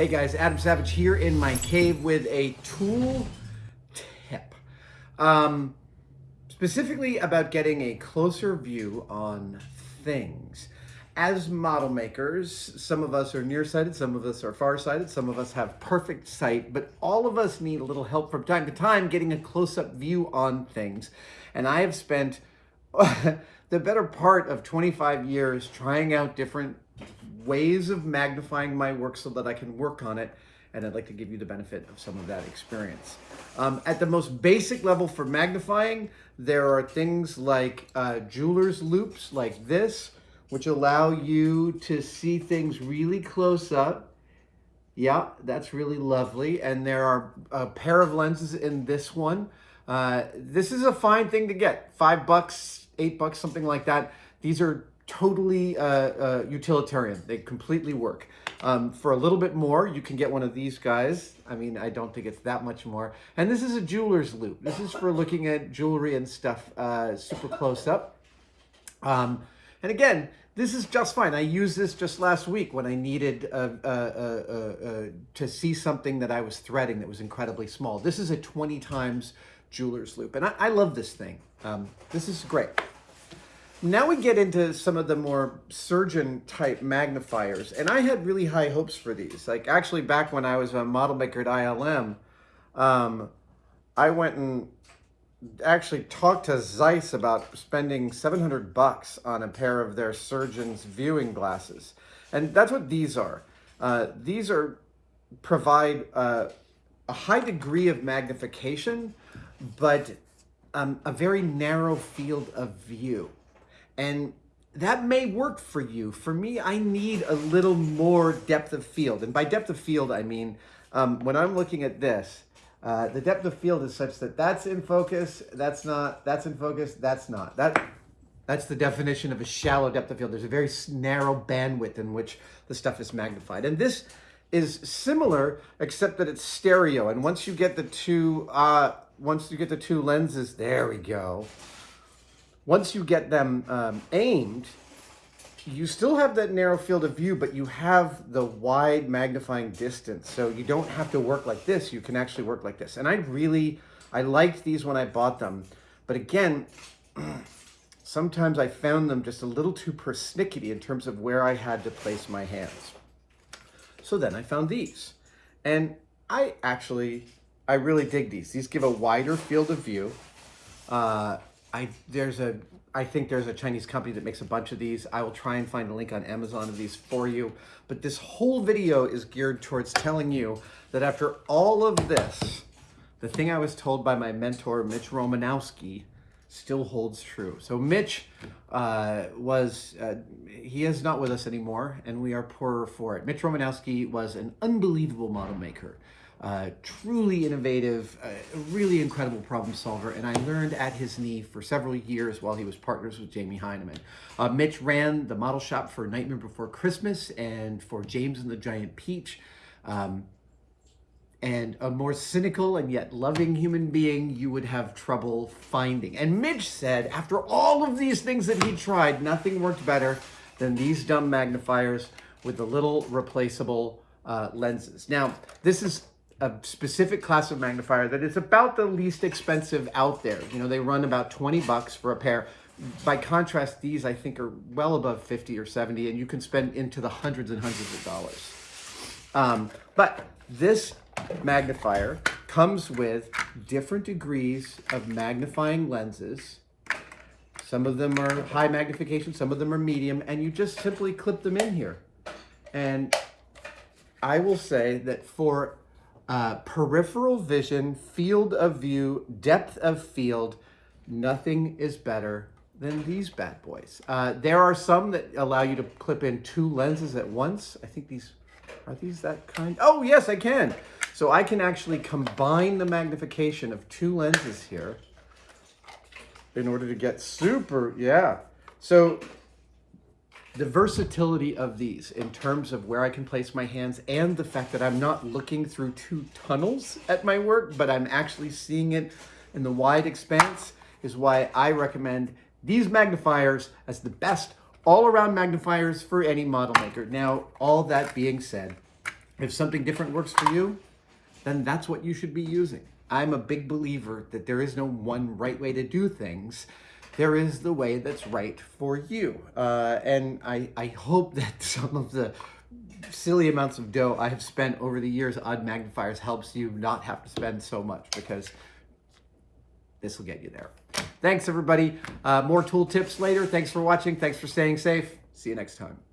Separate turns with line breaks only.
Hey guys, Adam Savage here in my cave with a tool tip. Um, specifically about getting a closer view on things. As model makers, some of us are nearsighted, some of us are farsighted, some of us have perfect sight, but all of us need a little help from time to time getting a close-up view on things. And I have spent the better part of 25 years trying out different ways of magnifying my work so that I can work on it. And I'd like to give you the benefit of some of that experience. Um, at the most basic level for magnifying, there are things like uh, jeweler's loupes like this, which allow you to see things really close up. Yeah, that's really lovely. And there are a pair of lenses in this one. Uh, this is a fine thing to get. Five bucks, eight bucks, something like that. These are totally uh, uh, utilitarian. They completely work. Um, for a little bit more, you can get one of these guys. I mean, I don't think it's that much more. And this is a jeweler's loupe. This is for looking at jewelry and stuff uh, super close up. Um, and again, this is just fine. I used this just last week when I needed uh, uh, uh, to see something that I was threading that was incredibly small. This is a 20 times jeweler's loupe. And I, I love this thing. Um, this is great. Now we get into some of the more surgeon type magnifiers. And I had really high hopes for these. Like actually back when I was a model maker at ILM, um, I went and actually talked to Zeiss about spending 700 bucks on a pair of their surgeon's viewing glasses. And that's what these are. Uh, these are provide a high degree of magnification, but um, a very narrow field of view. And that may work for you. For me, I need a little more depth of field. And by depth of field, I mean, um, when I'm looking at this, uh, the depth of field is such that that's in focus, that's not, that's in focus, that's not. That, that's the definition of a shallow depth of field. There's a very narrow bandwidth in which the stuff is magnified. And this is similar, except that it's stereo. And once you get the two, uh, once you get the two lenses, there we go once you get them um, aimed, you still have that narrow field of view, but you have the wide magnifying distance. So you don't have to work like this. You can actually work like this. And I really, I liked these when I bought them. But again, sometimes I found them just a little too persnickety in terms of where I had to place my hands. So then I found these. And I actually, I really dig these. These give a wider field of view. Uh, I there's a I think there's a Chinese company that makes a bunch of these. I will try and find a link on Amazon of these for you. But this whole video is geared towards telling you that after all of this, the thing I was told by my mentor, Mitch Romanowski, still holds true. So Mitch uh, was, uh, he is not with us anymore, and we are poorer for it. Mitch Romanowski was an unbelievable model maker. Uh, truly innovative, uh, really incredible problem solver, and I learned at his knee for several years while he was partners with Jamie Hyneman. Uh, Mitch ran the model shop for Nightmare Before Christmas and for James and the Giant Peach. Um, and a more cynical and yet loving human being you would have trouble finding. And Mitch said, after all of these things that he tried, nothing worked better than these dumb magnifiers with the little replaceable uh, lenses. Now, this is a specific class of magnifier that is about the least expensive out there. You know, they run about 20 bucks for a pair. By contrast, these I think are well above 50 or 70 and you can spend into the hundreds and hundreds of dollars. Um, but this magnifier comes with different degrees of magnifying lenses. Some of them are high magnification, some of them are medium, and you just simply clip them in here. And I will say that for uh, peripheral vision, field of view, depth of field, nothing is better than these bad boys. Uh, there are some that allow you to clip in two lenses at once. I think these, are these that kind? Oh, yes, I can. So I can actually combine the magnification of two lenses here in order to get super, yeah. So the versatility of these in terms of where I can place my hands and the fact that I'm not looking through two tunnels at my work, but I'm actually seeing it in the wide expanse is why I recommend these magnifiers as the best all-around magnifiers for any model maker. Now, all that being said, If something different works for you, then that's what you should be using. I'm a big believer that there is no one right way to do things. There is the way that's right for you. Uh, and I, I hope that some of the silly amounts of dough I have spent over the years on magnifiers helps you not have to spend so much because this will get you there. Thanks, everybody. Uh, more tool tips later. Thanks for watching. Thanks for staying safe. See you next time.